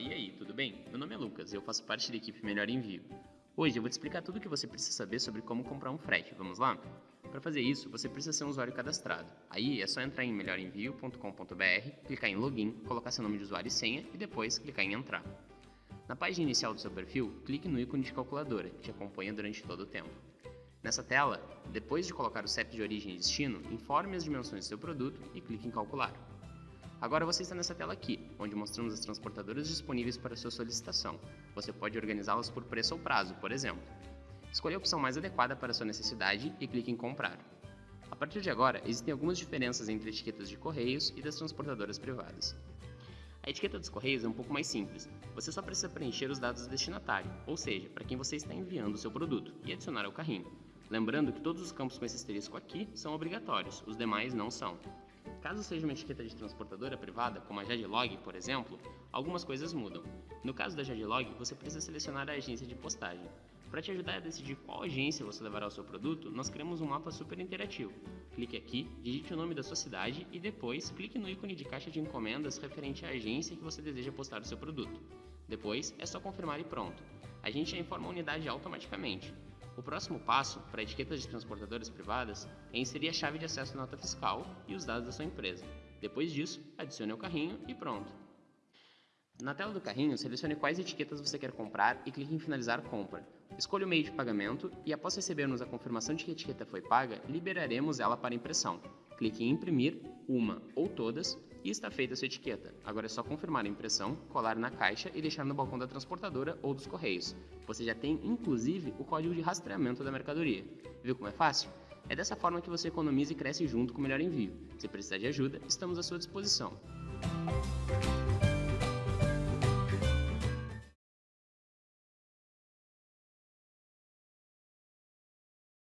E aí, tudo bem? Meu nome é Lucas e eu faço parte da equipe Melhor Envio. Hoje eu vou te explicar tudo o que você precisa saber sobre como comprar um frete, vamos lá? Para fazer isso, você precisa ser um usuário cadastrado. Aí é só entrar em melhorenvio.com.br, clicar em Login, colocar seu nome de usuário e senha e depois clicar em Entrar. Na página inicial do seu perfil, clique no ícone de calculadora, que te acompanha durante todo o tempo. Nessa tela, depois de colocar o CEP de origem e destino, informe as dimensões do seu produto e clique em Calcular. Agora você está nessa tela aqui, onde mostramos as transportadoras disponíveis para sua solicitação. Você pode organizá-las por preço ou prazo, por exemplo. Escolha a opção mais adequada para sua necessidade e clique em Comprar. A partir de agora, existem algumas diferenças entre etiquetas de correios e das transportadoras privadas. A etiqueta dos correios é um pouco mais simples. Você só precisa preencher os dados do destinatário, ou seja, para quem você está enviando o seu produto, e adicionar ao carrinho. Lembrando que todos os campos com esse asterisco aqui são obrigatórios, os demais não são. Caso seja uma etiqueta de transportadora privada, como a Jadlog, por exemplo, algumas coisas mudam. No caso da Jadlog, você precisa selecionar a agência de postagem. Para te ajudar a decidir qual agência você levará o seu produto, nós criamos um mapa super interativo. Clique aqui, digite o nome da sua cidade e depois clique no ícone de caixa de encomendas referente à agência que você deseja postar o seu produto. Depois é só confirmar e pronto. A gente já informa a unidade automaticamente. O próximo passo para etiquetas de transportadoras privadas é inserir a chave de acesso à nota fiscal e os dados da sua empresa. Depois disso, adicione ao carrinho e pronto. Na tela do carrinho, selecione quais etiquetas você quer comprar e clique em finalizar compra. Escolha o meio de pagamento e após recebermos a confirmação de que a etiqueta foi paga, liberaremos ela para impressão. Clique em imprimir uma ou todas e está feita a sua etiqueta. Agora é só confirmar a impressão, colar na caixa e deixar no balcão da transportadora ou dos correios. Você já tem, inclusive, o código de rastreamento da mercadoria. Viu como é fácil? É dessa forma que você economiza e cresce junto com o melhor envio. Se precisar de ajuda, estamos à sua disposição.